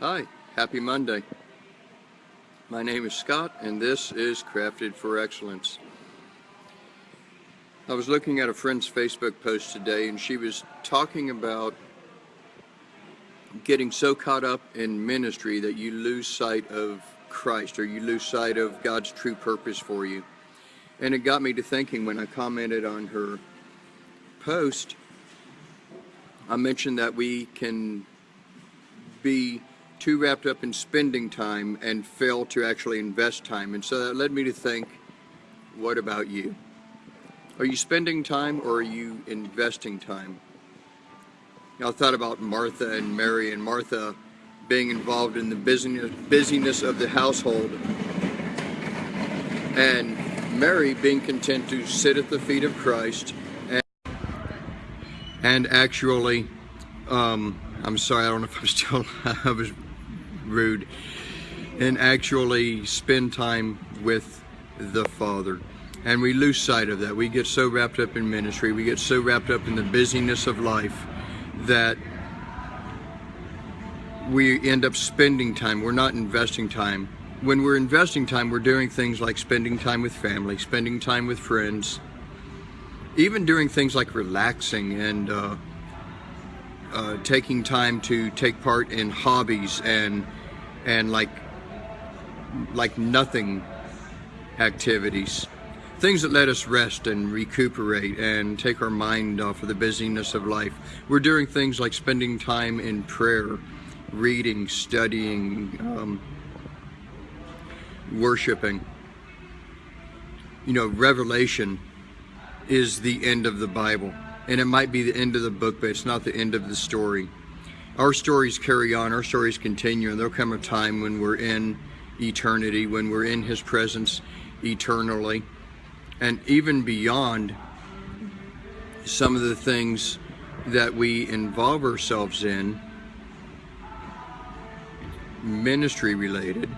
Hi, happy Monday. My name is Scott and this is Crafted for Excellence. I was looking at a friend's Facebook post today and she was talking about getting so caught up in ministry that you lose sight of Christ or you lose sight of God's true purpose for you. And it got me to thinking when I commented on her post, I mentioned that we can be too wrapped up in spending time and fail to actually invest time. And so that led me to think, what about you? Are you spending time or are you investing time? Now, I thought about Martha and Mary and Martha being involved in the busyness, busyness of the household and Mary being content to sit at the feet of Christ and, and actually, um, I'm sorry, I don't know if I'm still, I was rude, and actually spend time with the Father. And we lose sight of that. We get so wrapped up in ministry, we get so wrapped up in the busyness of life that we end up spending time. We're not investing time. When we're investing time, we're doing things like spending time with family, spending time with friends, even doing things like relaxing and uh, uh, taking time to take part in hobbies and and like like nothing activities. Things that let us rest and recuperate and take our mind off of the busyness of life. We're doing things like spending time in prayer reading studying um, worshiping. You know revelation is the end of the bible. And it might be the end of the book but it's not the end of the story our stories carry on, our stories continue, and there'll come a time when we're in eternity, when we're in His presence eternally, and even beyond some of the things that we involve ourselves in, ministry related,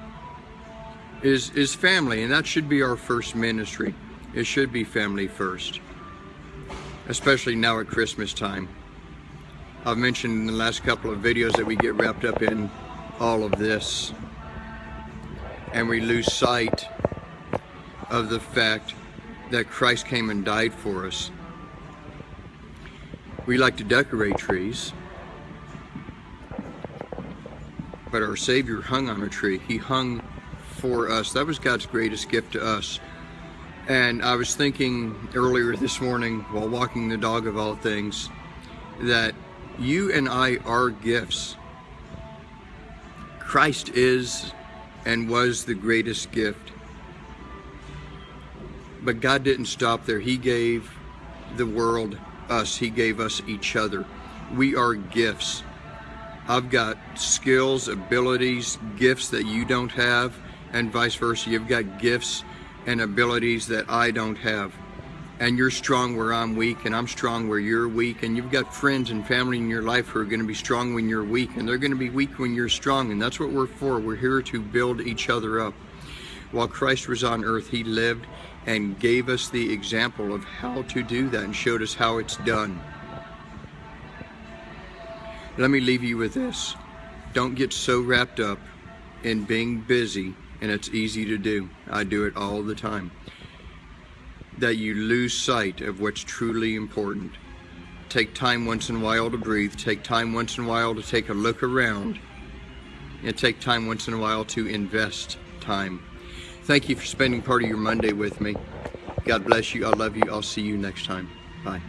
is, is family, and that should be our first ministry. It should be family first, especially now at Christmas time. I've mentioned in the last couple of videos that we get wrapped up in all of this and we lose sight of the fact that Christ came and died for us. We like to decorate trees, but our Savior hung on a tree. He hung for us. That was God's greatest gift to us. And I was thinking earlier this morning while walking the dog of all things that you and I are gifts. Christ is and was the greatest gift. But God didn't stop there. He gave the world us. He gave us each other. We are gifts. I've got skills, abilities, gifts that you don't have, and vice versa. You've got gifts and abilities that I don't have and you're strong where I'm weak and I'm strong where you're weak and you've got friends and family in your life who are going to be strong when you're weak and they're going to be weak when you're strong and that's what we're for. We're here to build each other up. While Christ was on earth, he lived and gave us the example of how to do that and showed us how it's done. Let me leave you with this. Don't get so wrapped up in being busy and it's easy to do. I do it all the time that you lose sight of what's truly important. Take time once in a while to breathe. Take time once in a while to take a look around. And take time once in a while to invest time. Thank you for spending part of your Monday with me. God bless you. I love you. I'll see you next time. Bye.